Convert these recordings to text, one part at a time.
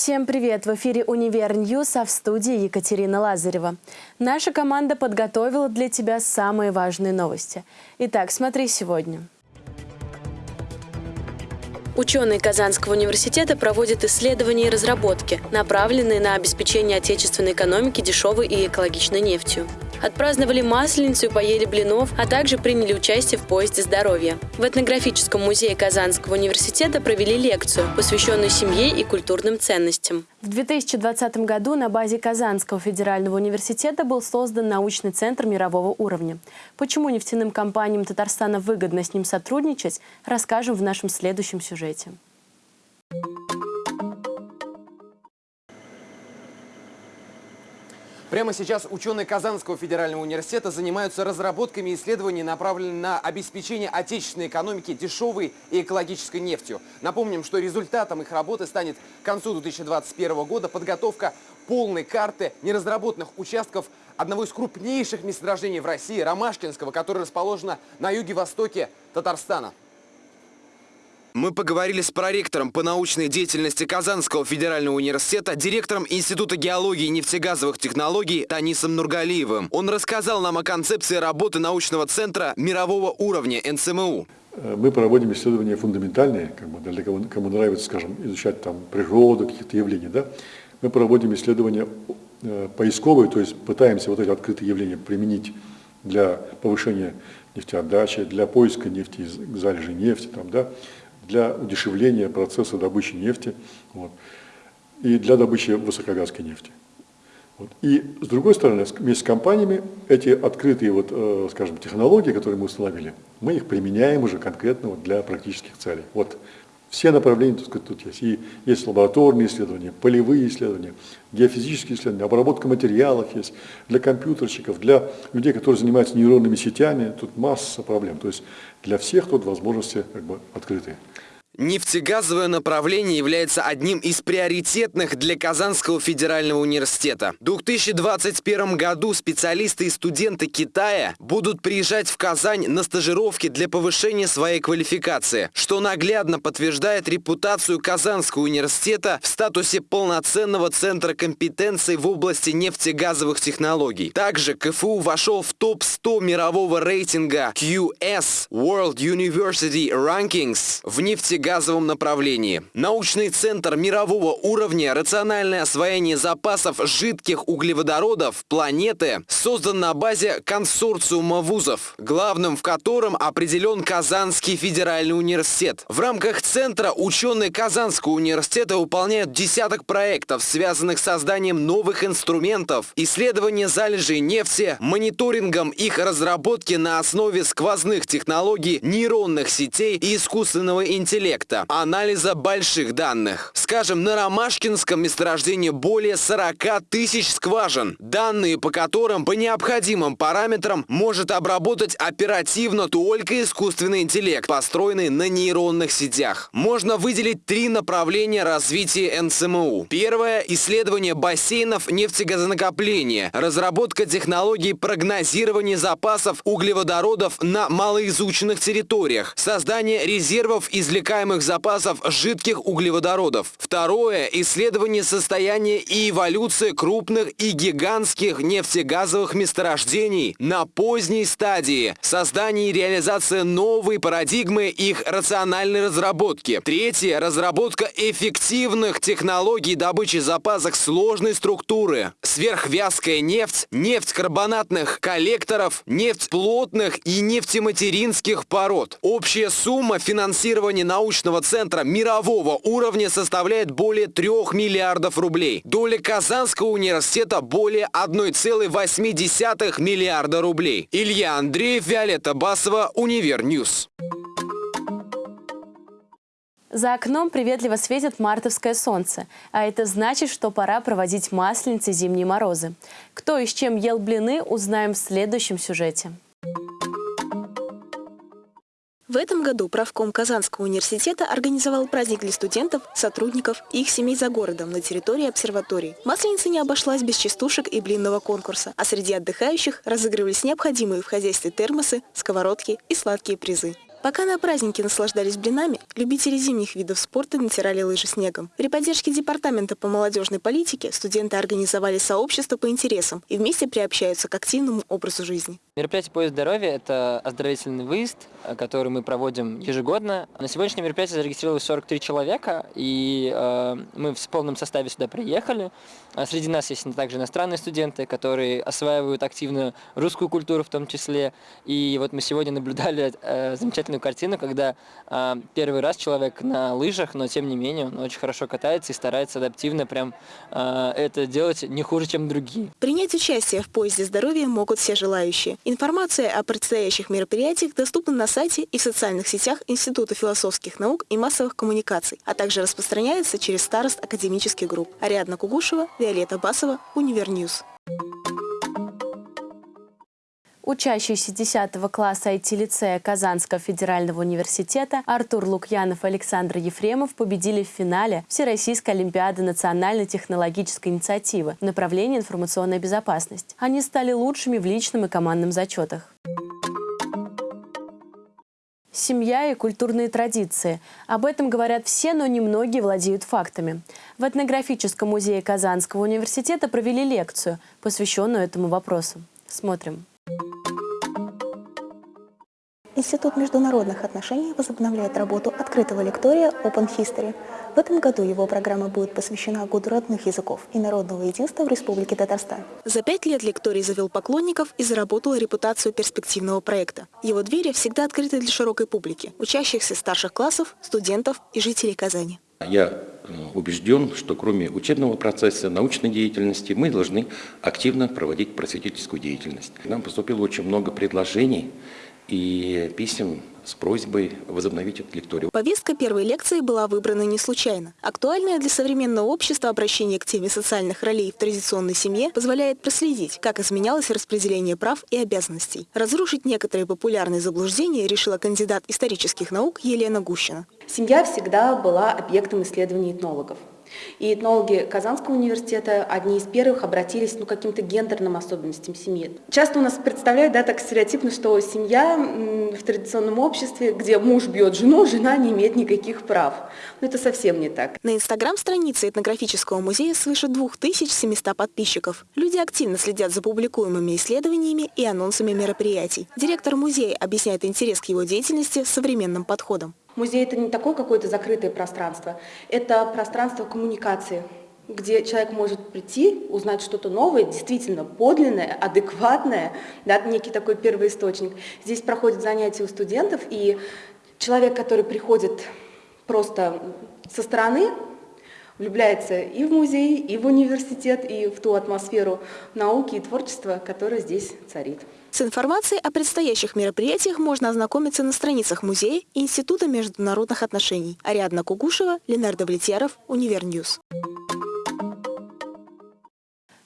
Всем привет! В эфире «Univer News», а в студии Екатерина Лазарева. Наша команда подготовила для тебя самые важные новости. Итак, смотри сегодня. Ученые Казанского университета проводят исследования и разработки, направленные на обеспечение отечественной экономики дешевой и экологичной нефтью. Отпраздновали Масленицу и поели блинов, а также приняли участие в поезде здоровья. В этнографическом музее Казанского университета провели лекцию, посвященную семье и культурным ценностям. В 2020 году на базе Казанского федерального университета был создан научный центр мирового уровня. Почему нефтяным компаниям Татарстана выгодно с ним сотрудничать, расскажем в нашем следующем сюжете. Прямо сейчас ученые Казанского федерального университета занимаются разработками исследований, направленными на обеспечение отечественной экономики дешевой и экологической нефтью. Напомним, что результатом их работы станет к концу 2021 года подготовка полной карты неразработанных участков одного из крупнейших месторождений в России, Ромашкинского, которое расположено на юге-востоке Татарстана. Мы поговорили с проректором по научной деятельности Казанского федерального университета, директором Института геологии и нефтегазовых технологий Танисом Нургалиевым. Он рассказал нам о концепции работы научного центра мирового уровня НСМУ. Э, мы проводим исследования фундаментальные, как бы для кого, кому нравится, скажем, изучать там природу, каких-то явлений. Да? Мы проводим исследования э, поисковые, то есть пытаемся вот эти открытые явления применить для повышения нефтеотдачи, для поиска нефти, залежей нефти, там, да, для удешевления процесса добычи нефти вот, и для добычи высокогазской нефти. Вот. И с другой стороны, вместе с компаниями эти открытые, вот, э, скажем, технологии, которые мы установили, мы их применяем уже конкретно вот, для практических целей. Вот все направления, так сказать, тут есть. И есть лабораторные исследования, полевые исследования, геофизические исследования, обработка материалов есть для компьютерщиков, для людей, которые занимаются нейронными сетями. Тут масса проблем. То есть для всех тут возможности как бы открытые. Нефтегазовое направление является одним из приоритетных для Казанского федерального университета. В 2021 году специалисты и студенты Китая будут приезжать в Казань на стажировки для повышения своей квалификации, что наглядно подтверждает репутацию Казанского университета в статусе полноценного центра компетенций в области нефтегазовых технологий. Также КФУ вошел в топ-100 мирового рейтинга QS World University Rankings в нефтегазовых газовом направлении. Научный центр мирового уровня «Рациональное освоение запасов жидких углеводородов планеты» создан на базе консорциума вузов, главным в котором определен Казанский федеральный университет. В рамках центра ученые Казанского университета выполняют десяток проектов, связанных с созданием новых инструментов, исследования залежей нефти, мониторингом их разработки на основе сквозных технологий нейронных сетей и искусственного интеллекта проекта анализа больших данных. Скажем, на Ромашкинском месторождении более 40 тысяч скважин, данные по которым по необходимым параметрам может обработать оперативно только искусственный интеллект, построенный на нейронных сетях. Можно выделить три направления развития НСМУ. Первое – исследование бассейнов нефтегазонакопления, разработка технологий прогнозирования запасов углеводородов на малоизученных территориях, создание резервов извлекаемых ископаемых запасов жидких углеводородов. Второе – исследование состояния и эволюции крупных и гигантских нефтегазовых месторождений на поздней стадии, создание и реализация новой парадигмы их рациональной разработки. Третье – разработка эффективных технологий добычи запасов сложной структуры. Сверхвязкая нефть, нефть карбонатных коллекторов, нефть плотных и нефтематеринских пород. Общая сумма финансирования научных научного центра мирового уровня составляет более 3 миллиардов рублей. Доля Казанского университета более 1,8 миллиарда рублей. Илья Андреев, Виолетта Басова, Univer News. За окном приветливо светит мартовское солнце, а это значит, что пора проводить масленицы зимние морозы. Кто и с чем ел блины, узнаем в следующем сюжете. Этом году правком Казанского университета организовал праздник для студентов, сотрудников и их семей за городом на территории обсерватории. Масленица не обошлась без частушек и блинного конкурса, а среди отдыхающих разыгрывались необходимые в хозяйстве термосы, сковородки и сладкие призы. Пока на празднике наслаждались блинами, любители зимних видов спорта натирали лыжи снегом. При поддержке Департамента по молодежной политике студенты организовали сообщество по интересам и вместе приобщаются к активному образу жизни. Мероприятие «Поезд здоровья» – это оздоровительный выезд, э, который мы проводим ежегодно. На сегодняшнее мероприятие зарегистрировалось 43 человека, и э, мы в полном составе сюда приехали. А среди нас есть также иностранные студенты, которые осваивают активно русскую культуру в том числе. И вот мы сегодня наблюдали э, замечательную картину, когда э, первый раз человек на лыжах, но тем не менее он очень хорошо катается и старается адаптивно прям э, это делать не хуже, чем другие. Принять участие в «Поезде здоровья» могут все желающие. Информация о предстоящих мероприятиях доступна на сайте и в социальных сетях Института философских наук и массовых коммуникаций, а также распространяется через старост академических групп. Ариадна Кугушева, Виолетта Басова, Univer News. Учащиеся 10 класса IT-лицея Казанского федерального университета Артур Лукьянов и Александр Ефремов победили в финале Всероссийской олимпиады национальной технологической инициативы в направлении информационная безопасность. Они стали лучшими в личном и командном зачетах. Семья и культурные традиции. Об этом говорят все, но немногие владеют фактами. В этнографическом музее Казанского университета провели лекцию, посвященную этому вопросу. Смотрим. Институт международных отношений возобновляет работу открытого лектория Open History. В этом году его программа будет посвящена Году родных языков и народного единства в Республике Татарстан. За пять лет лекторий завел поклонников и заработал репутацию перспективного проекта. Его двери всегда открыты для широкой публики, учащихся старших классов, студентов и жителей Казани. Я э, убежден, что кроме учебного процесса, научной деятельности, мы должны активно проводить просветительскую деятельность. Нам поступило очень много предложений и писем с просьбой возобновить эту лекторию. Повестка первой лекции была выбрана не случайно. Актуальное для современного общества обращение к теме социальных ролей в традиционной семье позволяет проследить, как изменялось распределение прав и обязанностей. Разрушить некоторые популярные заблуждения решила кандидат исторических наук Елена Гущина. Семья всегда была объектом исследований этнологов. И этнологи Казанского университета одни из первых обратились ну, к каким-то гендерным особенностям семьи. Часто у нас представляют да, так стереотипно, что семья в традиционном обществе, где муж бьет жену, жена не имеет никаких прав. Но это совсем не так. На инстаграм-странице этнографического музея свыше 2700 подписчиков. Люди активно следят за публикуемыми исследованиями и анонсами мероприятий. Директор музея объясняет интерес к его деятельности современным подходом. Музей – это не такое какое-то закрытое пространство, это пространство коммуникации, где человек может прийти, узнать что-то новое, действительно подлинное, адекватное, да, некий такой первый источник. Здесь проходят занятия у студентов, и человек, который приходит просто со стороны, влюбляется и в музей, и в университет, и в ту атмосферу науки и творчества, которая здесь царит. С информацией о предстоящих мероприятиях можно ознакомиться на страницах музея и Института международных отношений. Ариадна Кугушева, Ленардо Влетьяров, Univer News.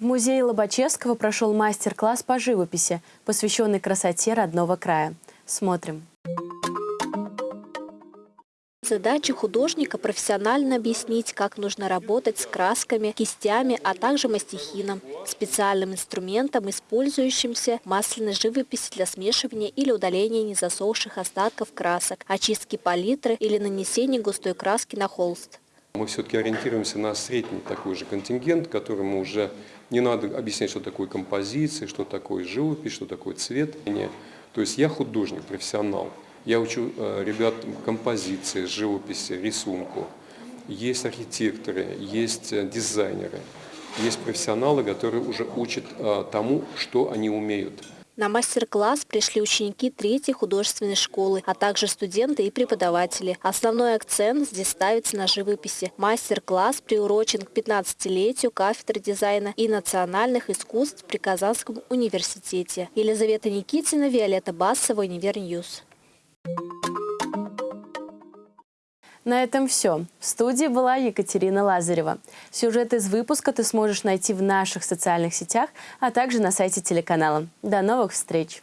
В музее Лобачевского прошел мастер-класс по живописи, посвященный красоте родного края. Смотрим. Задача художника – профессионально объяснить, как нужно работать с красками, кистями, а также мастихином, специальным инструментом, использующимся в масляной живописи для смешивания или удаления незасохших остатков красок, очистки палитры или нанесения густой краски на холст. Мы все-таки ориентируемся на средний такой же контингент, которому уже не надо объяснять, что такое композиция, что такое живопись, что такое цвет. То есть я художник, профессионал. Я учу э, ребят композиции, живописи, рисунку. Есть архитекторы, есть э, дизайнеры, есть профессионалы, которые уже учат э, тому, что они умеют. На мастер-класс пришли ученики третьей художественной школы, а также студенты и преподаватели. Основной акцент здесь ставится на живописи. Мастер-класс приурочен к 15-летию кафедры дизайна и национальных искусств при Казанском университете. Елизавета Никитина, Виолетта Басова, Univer News. На этом все. В студии была Екатерина Лазарева. Сюжет из выпуска ты сможешь найти в наших социальных сетях, а также на сайте телеканала. До новых встреч!